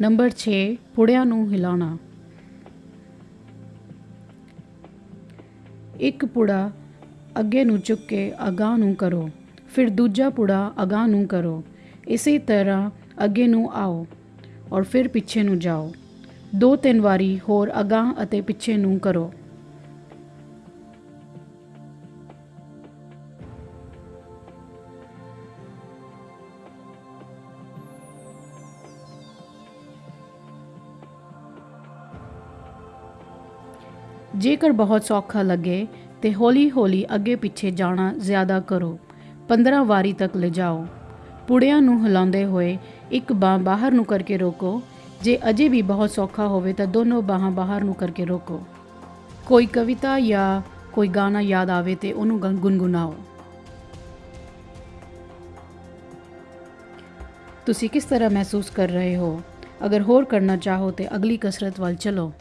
Number 6 ਪੁੜਿਆਂ ਨੂੰ ਹਿਲਾਉਣਾ। ਇੱਕ ਪੁੜਾ ਅੱਗੇ ਨੂੰ ਚੁੱਕ ਕੇ ਅਗਾਂਹ ਨੂੰ ਕਰੋ, ਫਿਰ ਦੂਜਾ ਪੁੜਾ ਅਗਾਂਹ ਨੂੰ ਕਰੋ। ਇਸੇ ਤਰ੍ਹਾਂ ਅੱਗੇ ਨੂੰ ਆਓ ਔਰ ਫਿਰ ਪਿੱਛੇ ਨੂੰ ਜਾਓ। ਦੋ ਤਿੰਨ ਵਾਰੀ ਹੋਰ ਅਗਾਂਹ ਅਤੇ ਪਿੱਛੇ ਨੂੰ ਕਰੋ। ਜੇਕਰ ਬਹੁਤ ਸੌਖਾ ਲੱਗੇ ਤੇ ਹੌਲੀ-ਹੌਲੀ ਅੱਗੇ ਪਿੱਛੇ ਜਾਣਾ ਜ਼ਿਆਦਾ ਕਰੋ। 15 ਵਾਰੀ ਤੱਕ ਲਿਜਾਓ। ਪੁੜਿਆਂ ਨੂੰ ਹਿਲਾਉਂਦੇ ਹੋਏ ਇੱਕ ਬਾਹ ਬਾਹਰ ਨੂੰ ਕਰਕੇ ਰੋਕੋ। ਜੇ ਅਜੇ ਵੀ ਬਹੁਤ ਸੌਖਾ ਹੋਵੇ ਤਾਂ ਦੋਨੋਂ ਬਾਹਾਂ ਬਾਹਰ ਨੂੰ ਕਰਕੇ ਰੋਕੋ। ਕੋਈ ਕਵਿਤਾ ਜਾਂ ਕੋਈ ਗਾਣਾ ਯਾਦ ਆਵੇ ਤੇ ਉਹਨੂੰ ਗਨ- ਤੁਸੀਂ ਕਿਸ ਤਰ੍ਹਾਂ ਮਹਿਸੂਸ ਕਰ ਰਹੇ ਹੋ? ਅਗਰ ਹੋਰ ਕਰਨਾ ਚਾਹੋ ਤੇ ਅਗਲੀ ਕਸਰਤ ਵੱਲ ਚਲੋ।